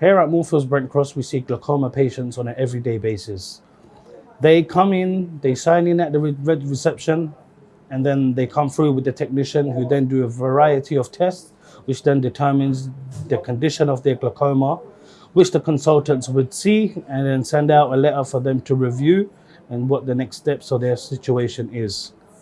Here at Moorfields Brent Cross, we see glaucoma patients on an everyday basis. They come in, they sign in at the red reception, and then they come through with the technician who then do a variety of tests, which then determines the condition of their glaucoma, which the consultants would see and then send out a letter for them to review and what the next steps of their situation is.